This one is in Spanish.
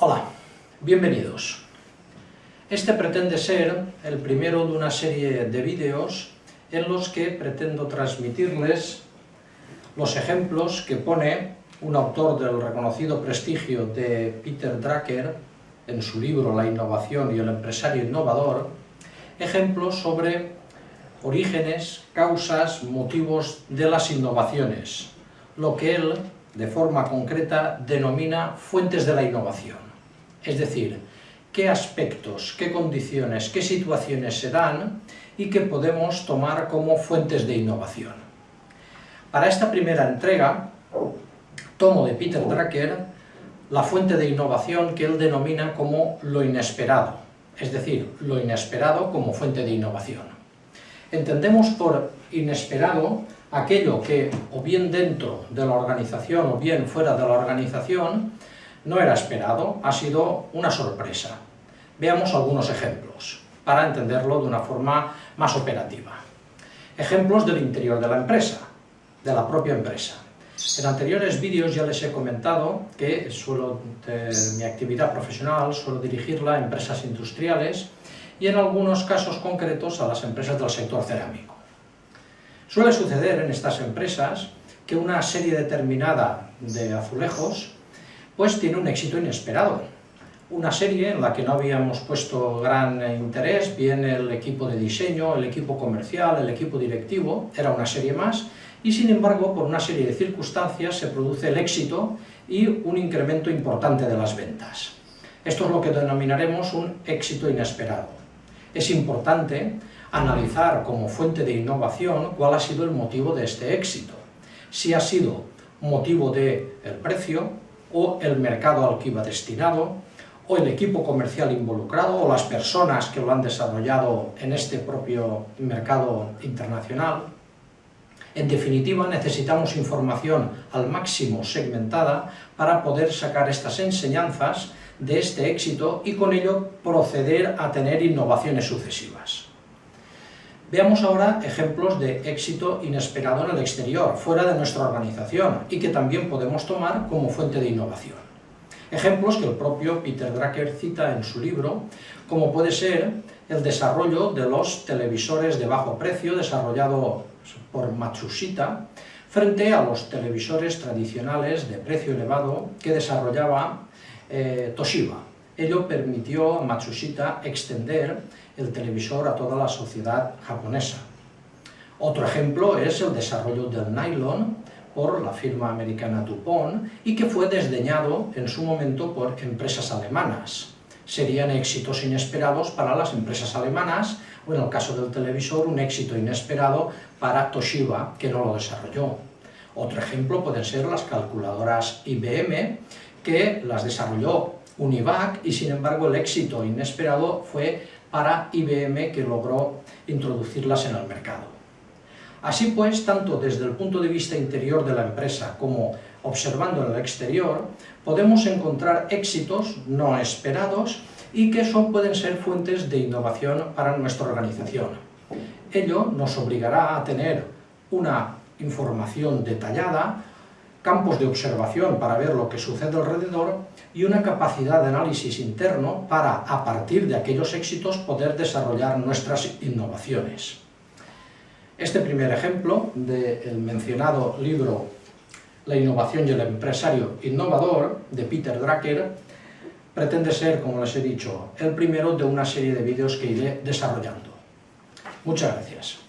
Hola, bienvenidos. Este pretende ser el primero de una serie de vídeos en los que pretendo transmitirles los ejemplos que pone un autor del reconocido prestigio de Peter Drucker en su libro La innovación y el empresario innovador, ejemplos sobre orígenes, causas, motivos de las innovaciones, lo que él, de forma concreta, denomina fuentes de la innovación. Es decir, qué aspectos, qué condiciones, qué situaciones se dan y que podemos tomar como fuentes de innovación. Para esta primera entrega, tomo de Peter Drucker la fuente de innovación que él denomina como lo inesperado, es decir, lo inesperado como fuente de innovación. Entendemos por inesperado aquello que o bien dentro de la organización o bien fuera de la organización no era esperado, ha sido una sorpresa. Veamos algunos ejemplos para entenderlo de una forma más operativa. Ejemplos del interior de la empresa, de la propia empresa. En anteriores vídeos ya les he comentado que suelo, de mi actividad profesional suelo dirigirla a empresas industriales y en algunos casos concretos a las empresas del sector cerámico. Suele suceder en estas empresas que una serie determinada de azulejos pues tiene un éxito inesperado. Una serie en la que no habíamos puesto gran interés, bien el equipo de diseño, el equipo comercial, el equipo directivo, era una serie más, y sin embargo, por una serie de circunstancias se produce el éxito y un incremento importante de las ventas. Esto es lo que denominaremos un éxito inesperado. Es importante analizar como fuente de innovación cuál ha sido el motivo de este éxito. Si ha sido motivo del el precio, o el mercado al que iba destinado, o el equipo comercial involucrado, o las personas que lo han desarrollado en este propio mercado internacional. En definitiva, necesitamos información al máximo segmentada para poder sacar estas enseñanzas de este éxito y con ello proceder a tener innovaciones sucesivas. Veamos ahora ejemplos de éxito inesperado en el exterior, fuera de nuestra organización, y que también podemos tomar como fuente de innovación. Ejemplos que el propio Peter Drucker cita en su libro, como puede ser el desarrollo de los televisores de bajo precio desarrollado por Matsushita, frente a los televisores tradicionales de precio elevado que desarrollaba eh, Toshiba. Ello permitió a Matsushita extender el televisor a toda la sociedad japonesa. Otro ejemplo es el desarrollo del nylon por la firma americana DuPont y que fue desdeñado en su momento por empresas alemanas. Serían éxitos inesperados para las empresas alemanas o en el caso del televisor un éxito inesperado para Toshiba que no lo desarrolló. Otro ejemplo pueden ser las calculadoras IBM que las desarrolló Univac y sin embargo el éxito inesperado fue para IBM que logró introducirlas en el mercado. Así pues, tanto desde el punto de vista interior de la empresa como observando en el exterior, podemos encontrar éxitos no esperados y que son, pueden ser fuentes de innovación para nuestra organización. Ello nos obligará a tener una información detallada campos de observación para ver lo que sucede alrededor y una capacidad de análisis interno para, a partir de aquellos éxitos, poder desarrollar nuestras innovaciones. Este primer ejemplo del mencionado libro La innovación y el empresario innovador, de Peter Drucker, pretende ser, como les he dicho, el primero de una serie de vídeos que iré desarrollando. Muchas gracias.